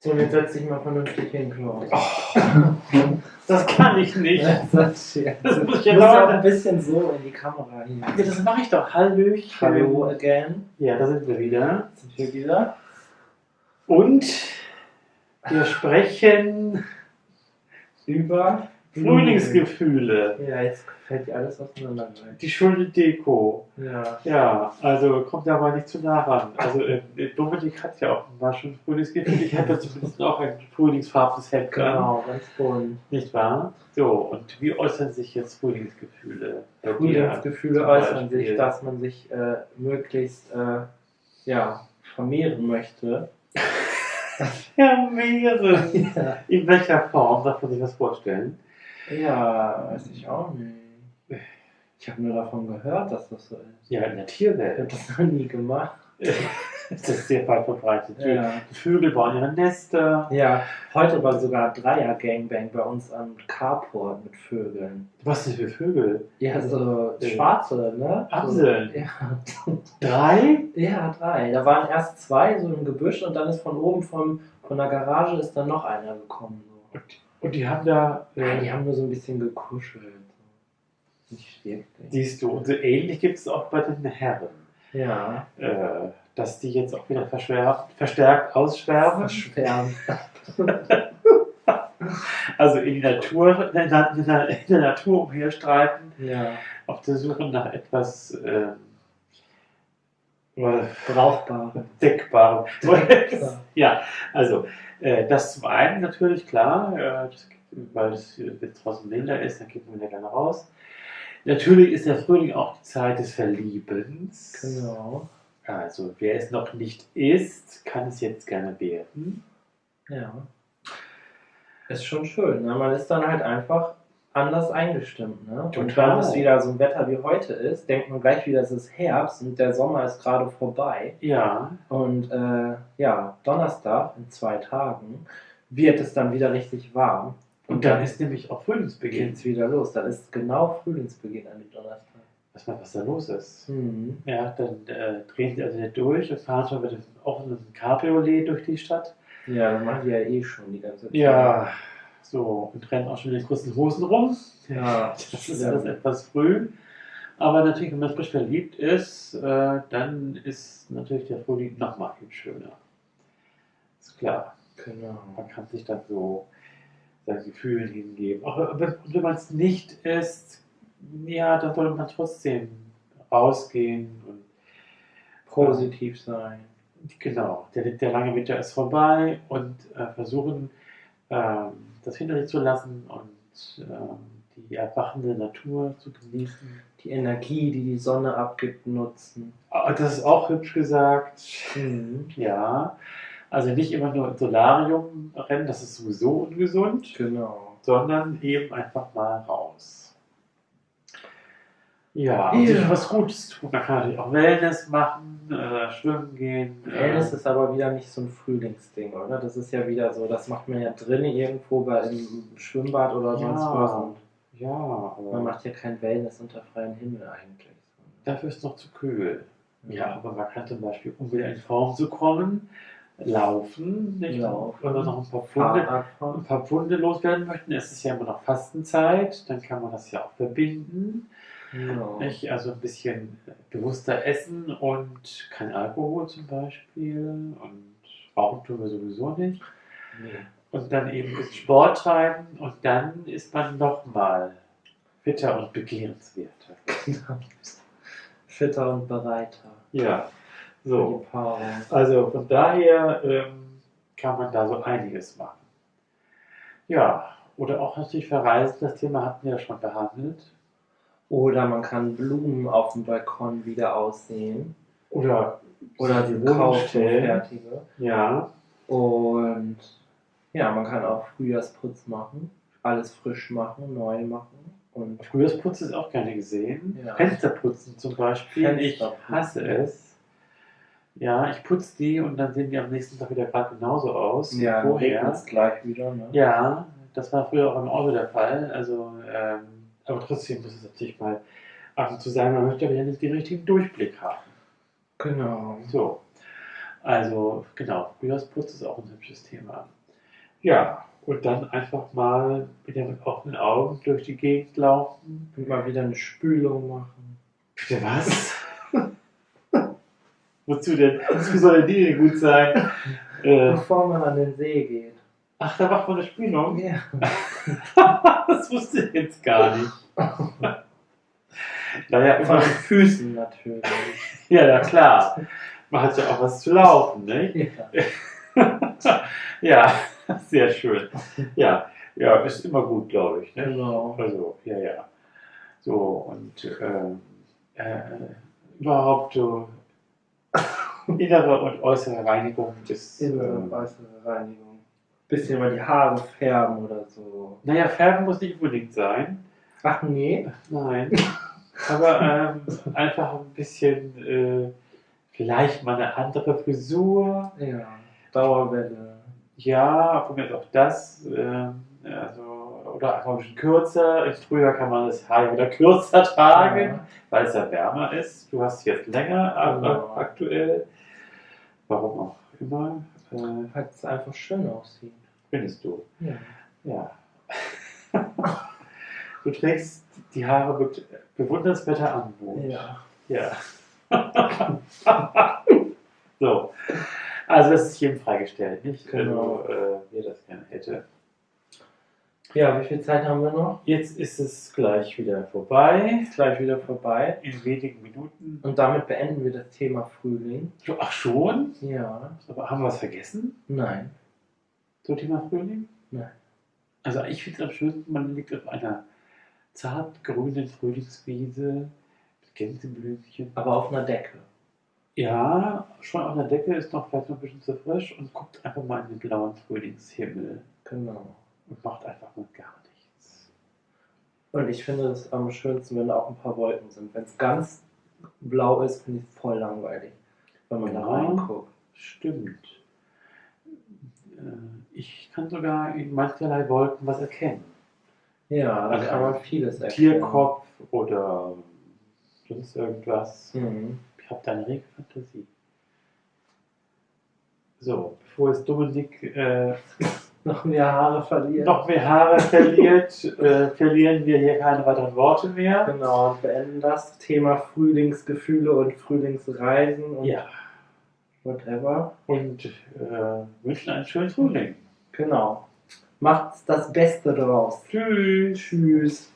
So, und jetzt setz dich mal vernünftig hin, Klaus. Das kann ich nicht. Das, ist ja- Das muss ich ja auch ein bisschen so in die Kamera hin. Ja, das mache ich doch. Hallöchen. Hallo again. Ja, da sind wir wieder. Sind wir wieder? Und wir sprechen Über Frühlingsgefühle. Ja, jetzt fällt dir alles auseinander gleich. Die schöne Deko. Ja. Ja, also kommt da mal nicht zu nah ran. Also äh, Dominik hat ja offenbar schon Frühlingsgefühle. Ich habe ja zumindest auch ein frühlingsfarbenes Hemd. Genau, ganz bunt. Nicht wahr? So, und wie äußern sich jetzt Frühlingsgefühle? Frühlingsgefühle äußern sich, dass man sich äh, möglichst äh, ja, vermehren möchte. Mehrere. Ja. In welcher Form darf man sich das vorstellen? Ja, weiß ich auch nicht. Ich habe nur davon gehört, dass das so ist. Ja, in der Ich Tierwelt. habe das noch nie gemacht. Das ist sehr weit verbreitet. Ja. Die Vögel bauen ihre Nester. ja, heute war sogar Dreier-Gangbang bei uns am Carport mit Vögeln. Was sind für Vögel? Ja, so Äh, schwarze, ne? Amseln. So, ja. Drei? ja, drei. Da waren erst zwei so im Gebüsch und dann ist von oben vom, von der Garage ist dann noch einer gekommen. Und die haben da. Äh, die haben nur so ein bisschen gekuschelt. Nicht wirklich. siehst du, und so ähnlich gibt es auch bei den Herren. Ja. Äh, dass die jetzt auch wieder verstärkt ausschwärmen. Schwärmen. Also in die Natur, in der, in der, in der Natur umherstreiten, Ja. auf der Suche nach etwas äh, Brauchbare. Deckbarem. Ja. ja, also das zum einen natürlich klar, äh, weil es jetzt draußen Winter ist, dann geht man wieder gerne raus. Natürlich ist der Frühling auch die Zeit des Verliebens. Genau. Also wer es noch nicht ist, kann es jetzt gerne werden. Ja. Ist schon schön. Ne? Man ist dann halt einfach anders eingestimmt. Ne? Und wenn es wieder so ein Wetter wie heute ist, denkt man gleich wieder, es ist Herbst und der Sommer ist gerade vorbei. Ja, Und äh, ja, Donnerstag in zwei Tagen wird es dann wieder richtig warm. und dann ist nämlich auch Frühlingsbeginn. geht's wieder los. Dann ist genau Frühlingsbeginn an dem Donnerstag. Weiß mal, was da los ist. Mhm. Ja, dann äh, drehen sie also nicht durch und fahren schon mit dem offenen Cabriolet durch die Stadt. Ja, das machen die ja eh schon die ganze Zeit. Ja, so, und rennen auch schon in den kurzen Hosen rum. Ja, Das ist alles etwas früh. Aber natürlich, wenn man frisch verliebt ist, äh, dann ist natürlich der Frühling nochmal viel schöner. Ist klar. Genau. Man kann sich dann so seinen Gefühlen hingeben. Auch wenn, man es nicht ist, ja, dann sollte man trotzdem rausgehen und Positiv sein. Genau, der, der lange Winter ist vorbei und äh, versuchen, das hinter sich zu lassen und ähm, die erwachende Natur zu genießen. Die Energie, die die Sonne abgibt, nutzen. Ah, Das ist auch hübsch gesagt. Mhm. Ja, also nicht immer nur im Solarium rennen, das ist sowieso ungesund, Genau. sondern eben einfach mal raus. Ja, und Ja. sich was Gutes tun. Man kann natürlich auch Wellness machen, äh, schwimmen gehen. äh, Wellness ist aber wieder nicht so ein Frühlingsding, oder? Das ist ja wieder so, das macht man ja drinnen irgendwo bei im Schwimmbad oder sonst Ja. was. Ja, aber man macht ja kein Wellness unter freiem Himmel eigentlich. dafür ist es noch zu kühl. Ja, aber man kann zum Beispiel, um wieder in Form zu kommen, laufen. Nicht? Laufen. Wenn man noch ein paar Funde, Fahrradfahren. ein paar Pfunde loswerden möchten, es ist ja immer noch Fastenzeit, dann kann man das ja auch verbinden. Genau. Nicht? Also ein bisschen bewusster essen und kein Alkohol zum Beispiel und rauchen tun wir sowieso nicht. Nee. Und dann eben ein bisschen Sport treiben und dann ist man nochmal fitter und begehrenswerter. Genau. Fitter und bereiter. Ja, so. Also von daher ähm, kann man da so einiges machen. Ja, oder auch natürlich verreisen, das Thema hatten wir ja schon behandelt. Oder man kann Blumen auf dem Balkon wieder aussehen. Oder, Oder die fertige. Ja, Und ja, man kann auch Frühjahrsputz machen. Alles frisch machen, neu machen. Und Frühjahrsputz ist auch gerne gesehen. Ja. Fensterputzen zum Beispiel. Ich Fensterputzen. hasse es. Ja, ich putze die und dann sehen die am nächsten Tag wieder gerade genauso aus ja, vorher. regnet es gleich wieder. Ne? Ja, das war früher auch im Auto der Fall. Also, ähm, aber trotzdem muss es natürlich mal und zu sein, man möchte aber ja nicht den richtigen Durchblick haben. Genau. So. Also, genau, Frühjahrsputz ist auch ein hübsches Thema. Ja, und dann einfach mal wieder mit offenen Augen durch die Gegend laufen. Und mal wieder eine Spülung machen. Bitte was? Wozu denn? Wozu soll denn die denn gut sein? Äh, Bevor man an den See geht. Ach, da macht man eine Spülung? Ja. das wusste ich jetzt gar nicht. naja, Von immer, den Füßen natürlich. ja, ja, klar. Man hat ja auch was zu laufen, ne? Ja. ja, sehr schön. Ja, ja, ist immer gut, glaube ich. Ne? Genau. Also, ja, ja. So, und ähm, äh, überhaupt so innere und äußere Reinigung des. Innere und Ähm, äußere Reinigung. Bisschen mal die Haare färben oder so. naja, Färben muss nicht unbedingt sein. Ach nee. Nein. Aber ähm, einfach ein bisschen, äh, vielleicht mal eine andere Frisur. Ja. Dauerwelle. Ja, von mir ist auch das. ähm, also, oder einfach ein bisschen kürzer. Im Frühjahr kann man das Haar wieder kürzer tragen, Ja. weil es ja wärmer ist. Du hast jetzt länger aber Genau. aktuell. Warum auch immer. Äh, Weil es einfach schön aussieht. findest du. Ja. Ja. du trägst die Haare be bewundernswerter an. Mo. Ja. Ja. so. Also das ist jedem freigestellt, nicht? Genau. Also, äh, wer das gerne hätte. Ja, wie viel Zeit haben wir noch? Jetzt ist es gleich wieder vorbei. Gleich wieder vorbei. In wenigen Minuten. Und damit beenden wir das Thema Frühling. Ach schon? Ja. Aber haben wir was vergessen? Nein. Zum Thema Frühling? Nein. Also ich finde es am schönsten, man liegt auf einer zart grünen Frühlingswiese mit Gänseblümchen. Aber auf einer Decke. Ja, schon auf der Decke ist noch vielleicht noch ein bisschen zu frisch und guckt einfach mal in den blauen Frühlingshimmel Genau. Und macht einfach mal gar nichts. Und ich finde es am schönsten, wenn da auch ein paar Wolken sind. Wenn es ganz blau ist, finde ich es voll langweilig, wenn man da Ja. reinguckt. Stimmt. Äh, Ich kann sogar in mancherlei Wolken was erkennen. Ja, da Also kann man vieles erkennen. Tierkopf oder sonst irgendwas. Mhm. Ich habe da eine rege Fantasie. So, bevor jetzt Dominik äh, Noch mehr Haare verlieren. noch mehr Haare verliert, äh, verlieren wir hier keine weiteren Worte mehr. Genau, und beenden das Thema Frühlingsgefühle und Frühlingsreisen und Ja, whatever. und äh, wünschen einen schönen Frühling. Genau. Macht das Beste draus. Tschüss. Tschüss.